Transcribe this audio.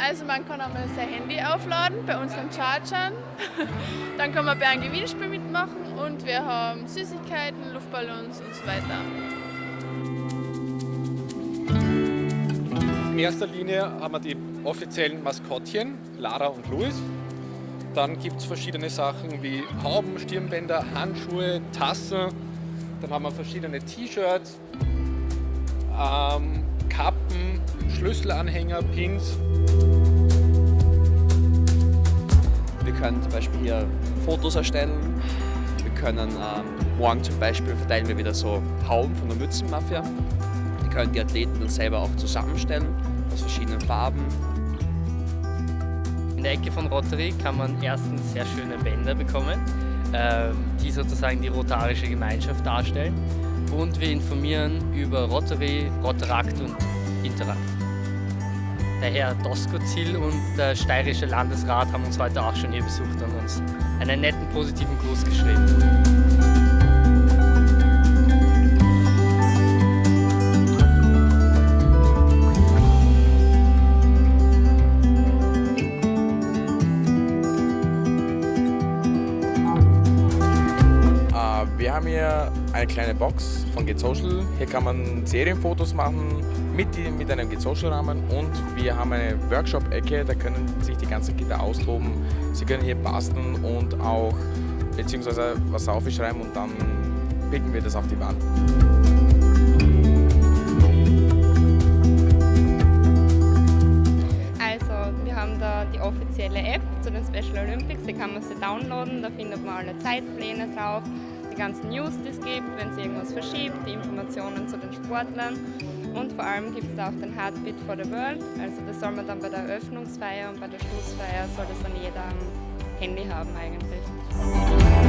Also man kann einmal sein Handy aufladen bei unseren Chargern. Dann kann man bei einem Gewinnspiel mitmachen und wir haben Süßigkeiten, Luftballons und so weiter. In erster Linie haben wir die offiziellen Maskottchen, Lara und Louis. Dann gibt es verschiedene Sachen wie Hauben, Stirnbänder, Handschuhe, Tassen, dann haben wir verschiedene T-Shirts, ähm, Kappen, Schlüsselanhänger, Pins. Wir können zum Beispiel hier Fotos erstellen. Wir können ähm, morgen zum Beispiel verteilen wir wieder so Hauben von der Mützenmafia. Die können die Athleten dann selber auch zusammenstellen aus verschiedenen Farben. In der Ecke von Rotary kann man erstens sehr schöne Bänder bekommen, die sozusagen die rotarische Gemeinschaft darstellen. Und wir informieren über Rotary, Rotarakt und Interakt. Der Herr Doskozil und der steirische Landesrat haben uns heute auch schon hier besucht und uns einen netten, positiven Gruß geschrieben. Wir haben hier eine kleine Box von GetSocial. Hier kann man Serienfotos machen mit, mit einem GetSocial-Rahmen und wir haben eine Workshop-Ecke, da können sich die ganzen Kinder austoben. Sie können hier basteln und auch beziehungsweise was aufschreiben und dann picken wir das auf die Wand. Also wir haben da die offizielle App zu den Special Olympics, die kann man sich downloaden, da findet man alle Zeitpläne drauf, ganzen News, die es gibt, wenn es irgendwas verschiebt, die Informationen zu den Sportlern und vor allem gibt es da auch den Heartbeat for the World, also das soll man dann bei der Eröffnungsfeier und bei der Schlussfeier soll das dann jeder am Handy haben eigentlich.